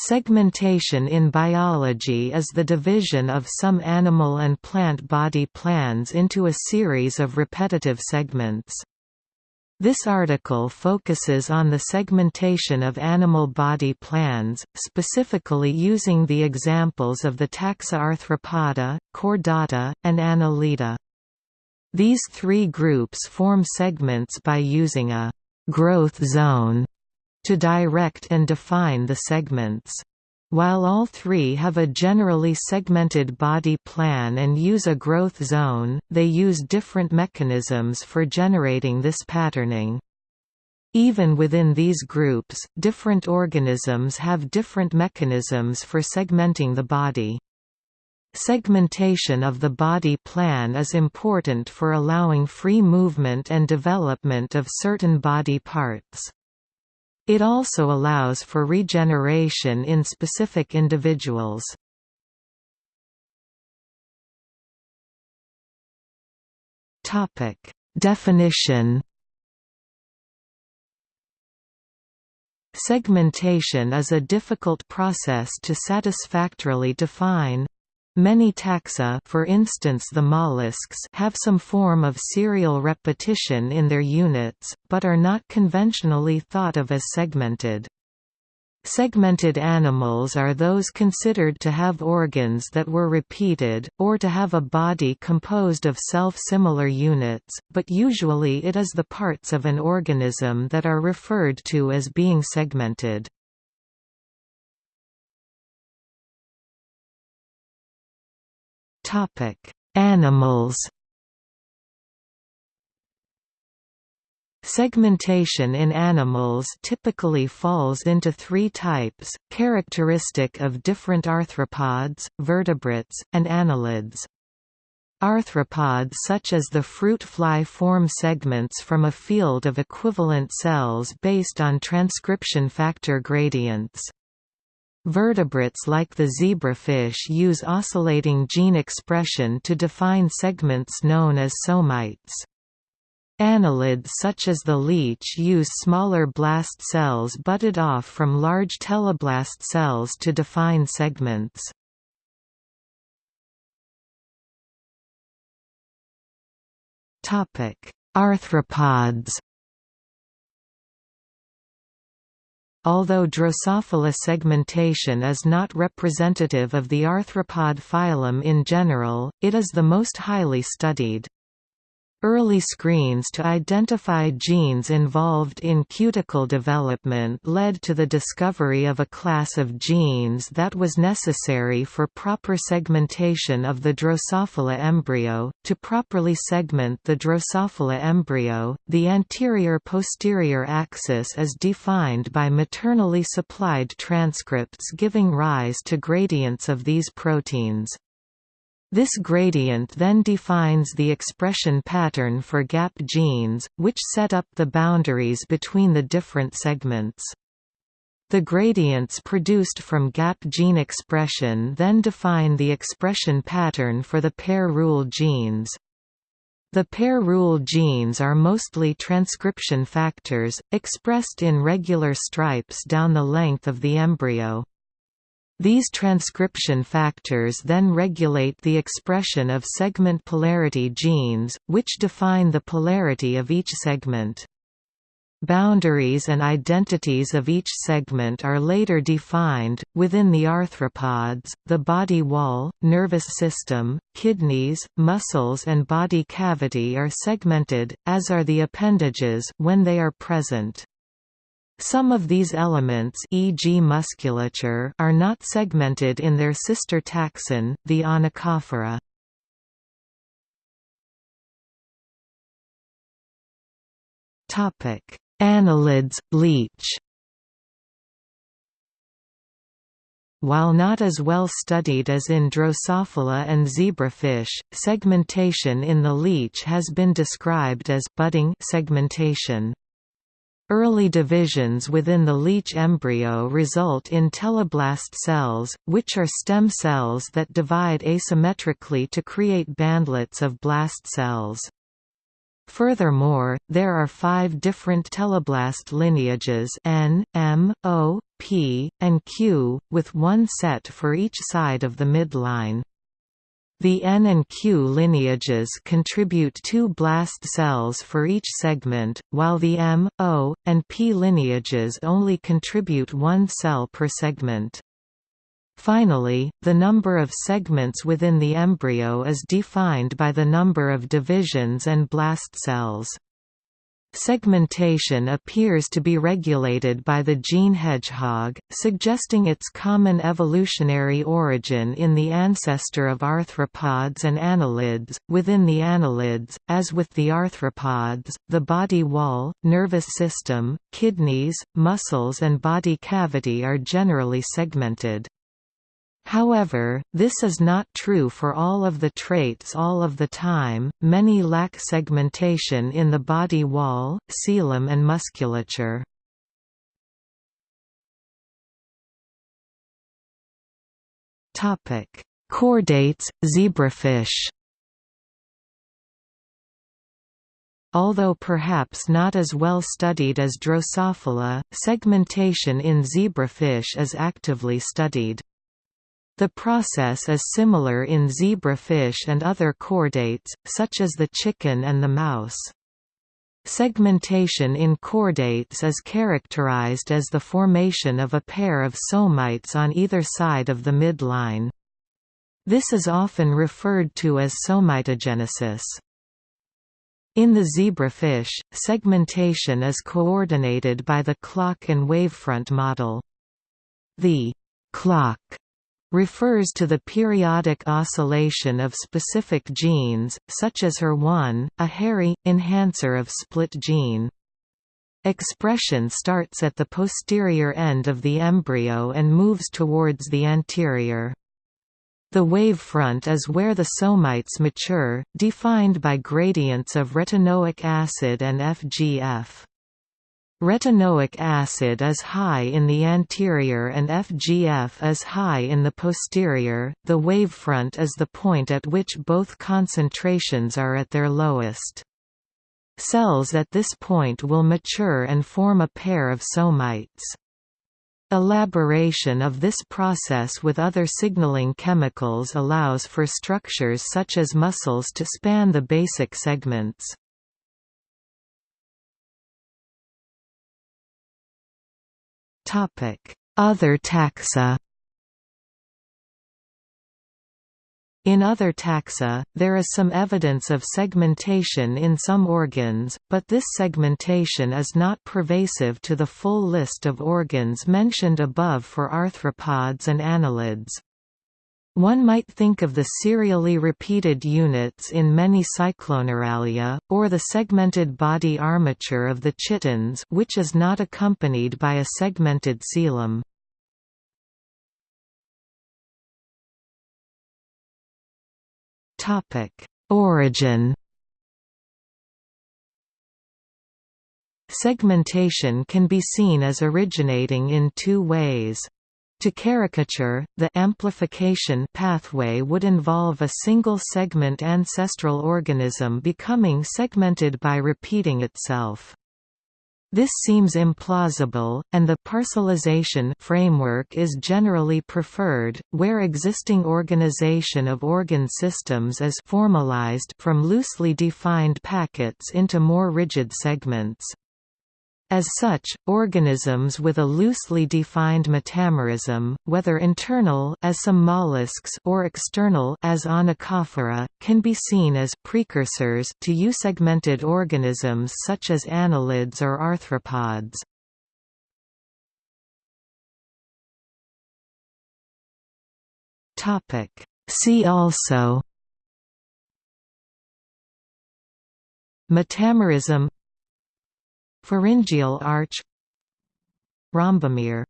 Segmentation in biology is the division of some animal and plant body plans into a series of repetitive segments. This article focuses on the segmentation of animal body plans, specifically using the examples of the taxa Arthropoda, Chordata, and Annelida. These three groups form segments by using a «growth zone» to direct and define the segments. While all three have a generally segmented body plan and use a growth zone, they use different mechanisms for generating this patterning. Even within these groups, different organisms have different mechanisms for segmenting the body. Segmentation of the body plan is important for allowing free movement and development of certain body parts. It also allows for regeneration in specific individuals. Definition Segmentation is a difficult process to satisfactorily define. Many taxa for instance the mollusks have some form of serial repetition in their units, but are not conventionally thought of as segmented. Segmented animals are those considered to have organs that were repeated, or to have a body composed of self-similar units, but usually it is the parts of an organism that are referred to as being segmented. Animals. Segmentation in animals typically falls into three types, characteristic of different arthropods, vertebrates, and annelids. Arthropods such as the fruit fly form segments from a field of equivalent cells based on transcription factor gradients. Vertebrates like the zebrafish use oscillating gene expression to define segments known as somites. Annelids such as the leech use smaller blast cells butted off from large teleblast cells to define segments. Arthropods Although Drosophila segmentation is not representative of the arthropod phylum in general, it is the most highly studied. Early screens to identify genes involved in cuticle development led to the discovery of a class of genes that was necessary for proper segmentation of the Drosophila embryo. To properly segment the Drosophila embryo, the anterior-posterior axis is defined by maternally supplied transcripts giving rise to gradients of these proteins. This gradient then defines the expression pattern for gap genes, which set up the boundaries between the different segments. The gradients produced from gap gene expression then define the expression pattern for the pair rule genes. The pair rule genes are mostly transcription factors, expressed in regular stripes down the length of the embryo. These transcription factors then regulate the expression of segment polarity genes, which define the polarity of each segment. Boundaries and identities of each segment are later defined. Within the arthropods, the body wall, nervous system, kidneys, muscles, and body cavity are segmented, as are the appendages when they are present. Some of these elements e.g. musculature are not segmented in their sister taxon, the Onychophora. Annelids, leech While not as well studied as in Drosophila and zebrafish, segmentation in the leech has been described as budding segmentation. Early divisions within the leech embryo result in teleblast cells, which are stem cells that divide asymmetrically to create bandlets of blast cells. Furthermore, there are five different teleblast lineages N, M, O, P, and Q, with one set for each side of the midline. The N and Q lineages contribute two blast cells for each segment, while the M, O, and P lineages only contribute one cell per segment. Finally, the number of segments within the embryo is defined by the number of divisions and blast cells. Segmentation appears to be regulated by the gene hedgehog, suggesting its common evolutionary origin in the ancestor of arthropods and annelids. Within the annelids, as with the arthropods, the body wall, nervous system, kidneys, muscles, and body cavity are generally segmented. However, this is not true for all of the traits all of the time, many lack segmentation in the body wall, coelom and musculature. Chordates, zebrafish Although perhaps not as well studied as Drosophila, segmentation in zebrafish is actively studied. The process is similar in zebrafish and other chordates, such as the chicken and the mouse. Segmentation in chordates is characterized as the formation of a pair of somites on either side of the midline. This is often referred to as somitogenesis. In the zebrafish, segmentation is coordinated by the clock and wavefront model. The clock refers to the periodic oscillation of specific genes, such as HER1, a hairy, enhancer of split gene. Expression starts at the posterior end of the embryo and moves towards the anterior. The wavefront is where the somites mature, defined by gradients of retinoic acid and FGF. Retinoic acid is high in the anterior and FGF is high in the posterior. The wavefront is the point at which both concentrations are at their lowest. Cells at this point will mature and form a pair of somites. Elaboration of this process with other signaling chemicals allows for structures such as muscles to span the basic segments. Other taxa In other taxa, there is some evidence of segmentation in some organs, but this segmentation is not pervasive to the full list of organs mentioned above for arthropods and annelids. One might think of the serially repeated units in many Cycloneuralia, or the segmented body armature of the chitons which is not accompanied by a segmented coelom. Origin Segmentation can be seen as originating in two ways. To caricature, the amplification pathway would involve a single-segment ancestral organism becoming segmented by repeating itself. This seems implausible, and the parcellization framework is generally preferred, where existing organization of organ systems is formalized from loosely defined packets into more rigid segments. As such, organisms with a loosely defined metamerism, whether internal as some mollusks or external as Onychophora, can be seen as precursors to eusegmented organisms such as annelids or arthropods. Topic: See also Metamerism Pharyngeal arch Rhombomere